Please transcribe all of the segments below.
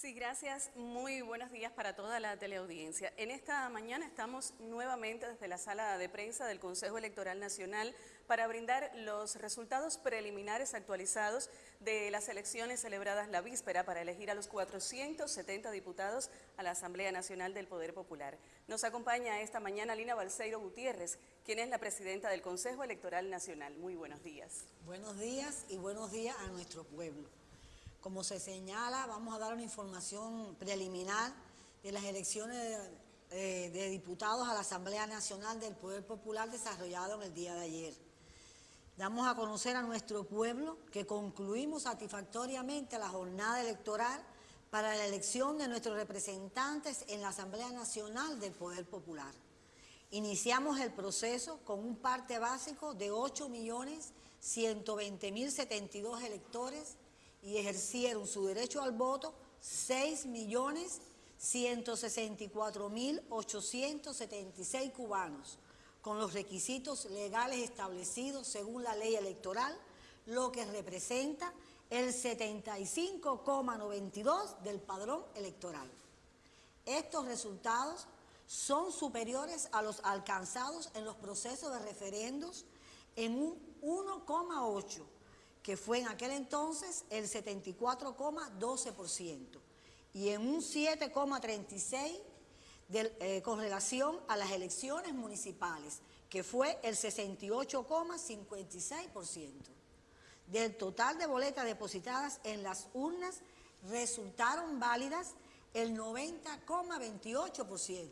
Sí, gracias. Muy buenos días para toda la teleaudiencia. En esta mañana estamos nuevamente desde la sala de prensa del Consejo Electoral Nacional para brindar los resultados preliminares actualizados de las elecciones celebradas la víspera para elegir a los 470 diputados a la Asamblea Nacional del Poder Popular. Nos acompaña esta mañana Lina Balseiro Gutiérrez, quien es la presidenta del Consejo Electoral Nacional. Muy buenos días. Buenos días y buenos días a nuestro pueblo. Como se señala, vamos a dar una información preliminar de las elecciones de, diputados a la Asamblea Nacional del Poder Popular desarrollado en el día de ayer. Damos a conocer a nuestro pueblo que concluimos satisfactoriamente la jornada electoral para la elección de nuestros representantes en la Asamblea Nacional del Poder Popular. Iniciamos el proceso con un parte básico de 8.120.072 electores y ejercieron su derecho al voto 6.164.876 cubanos, con los requisitos legales establecidos según la ley electoral, lo que representa el 75,92 del padrón electoral. Estos resultados son superiores a los alcanzados en los procesos de referendos en un 1,8 que fue en aquel entonces el 74,12% y en un 7,36% eh, con relación a las elecciones municipales, que fue el 68,56%. Del total de boletas depositadas en las urnas resultaron válidas el 90,28%.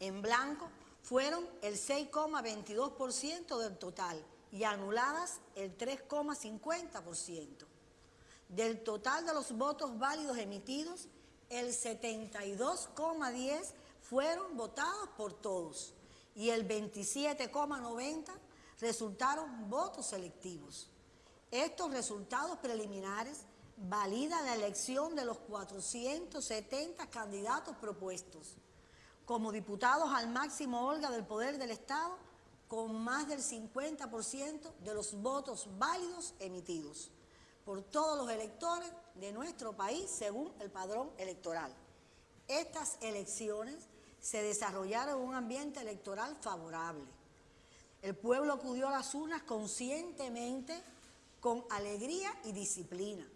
En blanco fueron el 6,22% del total y anuladas el 3,50%. Del total de los votos válidos emitidos, el 72,10 fueron votados por todos y el 27,90 resultaron votos selectivos. Estos resultados preliminares validan la elección de los 470 candidatos propuestos. Como diputados al máximo Olga del Poder del Estado, con más del 50% de los votos válidos emitidos por todos los electores de nuestro país según el padrón electoral. Estas elecciones se desarrollaron en un ambiente electoral favorable. El pueblo acudió a las urnas conscientemente, con alegría y disciplina.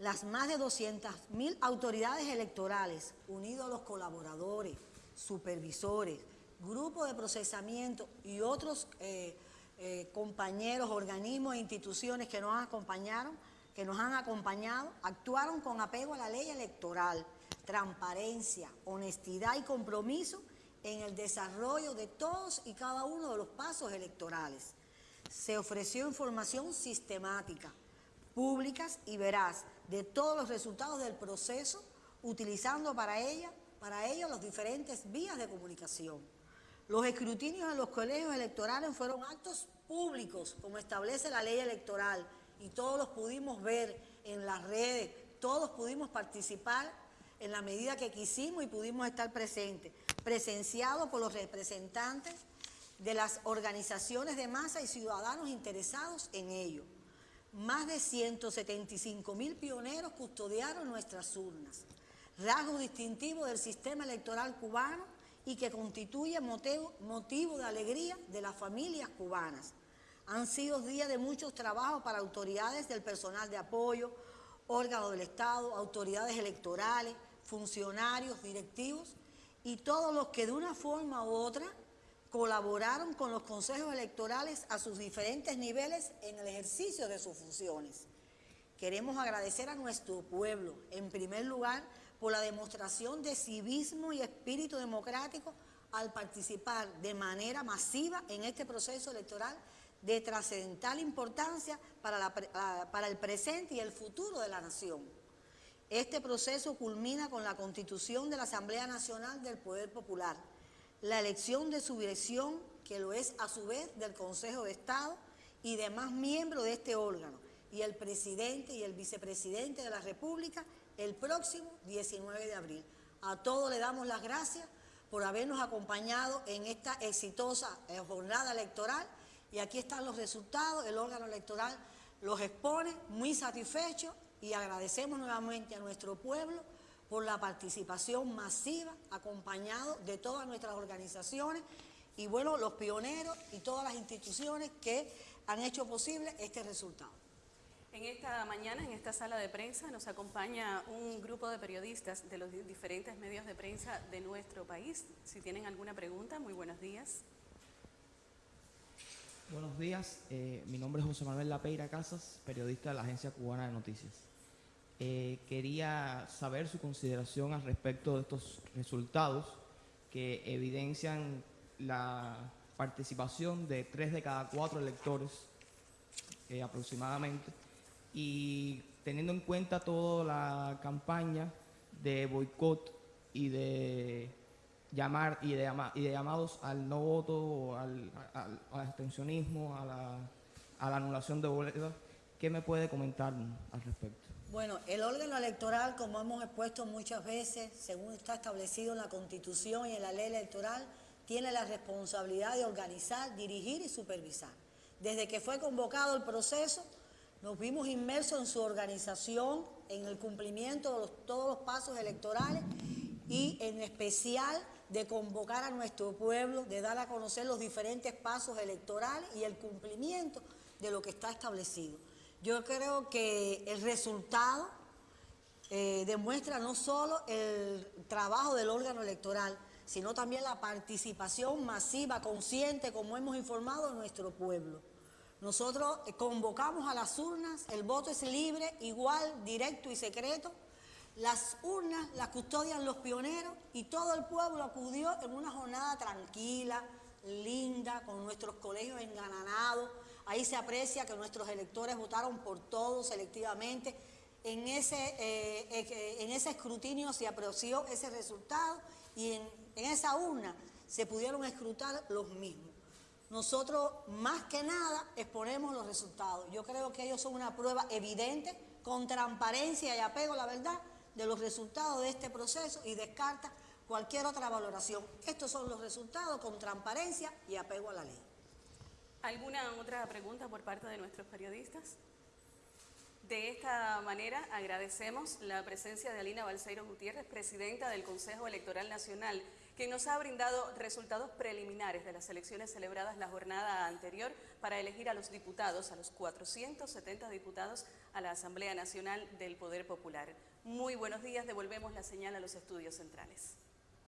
Las más de 200.000 autoridades electorales, unidos a los colaboradores, supervisores, grupo de procesamiento y otros eh, eh, compañeros, organismos e instituciones que nos acompañaron, que nos han acompañado, actuaron con apego a la ley electoral, transparencia, honestidad y compromiso en el desarrollo de todos y cada uno de los pasos electorales. Se ofreció información sistemática, públicas y veraz de todos los resultados del proceso, utilizando para ella para ello las diferentes vías de comunicación. Los escrutinios en los colegios electorales fueron actos públicos, como establece la ley electoral, y todos los pudimos ver en las redes, todos pudimos participar en la medida que quisimos y pudimos estar presentes, presenciados por los representantes de las organizaciones de masa y ciudadanos interesados en ello. Más de 175 mil pioneros custodiaron nuestras urnas, rasgo distintivo del sistema electoral cubano y que constituye motivo, de alegría de las familias cubanas. Han sido días de muchos trabajos para autoridades del personal de apoyo, órganos del Estado, autoridades electorales, funcionarios, directivos y todos los que de una forma u otra colaboraron con los consejos electorales a sus diferentes niveles en el ejercicio de sus funciones. Queremos agradecer a nuestro pueblo, en primer lugar, por la demostración de civismo y espíritu democrático al participar de manera masiva en este proceso electoral de trascendental importancia para, para el presente y el futuro de la nación. Este proceso culmina con la constitución de la Asamblea Nacional del Poder Popular, la elección de su dirección, que lo es a su vez del Consejo de Estado y demás miembros de este órgano, y el presidente y el vicepresidente de la República el próximo 19 de abril. A todos le damos las gracias por habernos acompañado en esta exitosa eh, jornada electoral y aquí están los resultados, el órgano electoral los expone muy satisfecho y agradecemos nuevamente a nuestro pueblo por la participación masiva, acompañado de todas nuestras organizaciones y bueno, los pioneros y todas las instituciones que han hecho posible este resultado. En esta mañana, en esta sala de prensa, nos acompaña un grupo de periodistas de los diferentes medios de prensa de nuestro país. Si tienen alguna pregunta, muy buenos días. Buenos días, eh, mi nombre es José Manuel Lapeira Casas, periodista de la Agencia Cubana de Noticias. Eh, quería saber su consideración al respecto de estos resultados que evidencian la participación de tres de cada cuatro electores eh, aproximadamente y teniendo en cuenta toda la campaña de boicot y de llamar y de, llamados al no voto, al, al, abstencionismo, a la, a la anulación de boletas, ¿qué me puede comentar al respecto? Bueno, el órgano electoral, como hemos expuesto muchas veces, según está establecido en la Constitución y en la ley electoral, tiene la responsabilidad de organizar, dirigir y supervisar. Desde que fue convocado el proceso, nos vimos inmersos en su organización, en el cumplimiento de todos los pasos electorales y en especial de convocar a nuestro pueblo, de dar a conocer los diferentes pasos electorales y el cumplimiento de lo que está establecido. Yo creo que el resultado eh, demuestra no solo el trabajo del órgano electoral, sino también la participación masiva, consciente, como hemos informado, de nuestro pueblo. Nosotros convocamos a las urnas, el voto es libre, igual, directo y secreto. Las urnas las custodian los pioneros y todo el pueblo acudió en una jornada tranquila, linda, con nuestros colegios engananados, Ahí se aprecia que nuestros electores votaron por todos selectivamente. En ese, eh, eh, en ese escrutinio se apreció ese resultado y en, en esa urna se pudieron escrutar los mismos. Nosotros, más que nada, exponemos los resultados. Yo creo que ellos son una prueba evidente, con transparencia y apego a la verdad, de los resultados de este proceso y descarta cualquier otra valoración. Estos son los resultados con transparencia y apego a la ley. ¿Alguna otra pregunta por parte de nuestros periodistas? De esta manera agradecemos la presencia de Alina Balseiro Gutiérrez, presidenta del Consejo Electoral Nacional, que nos ha brindado resultados preliminares de las elecciones celebradas la jornada anterior para elegir a los diputados, a los 470 diputados a la Asamblea Nacional del Poder Popular. Muy buenos días, devolvemos la señal a los estudios centrales.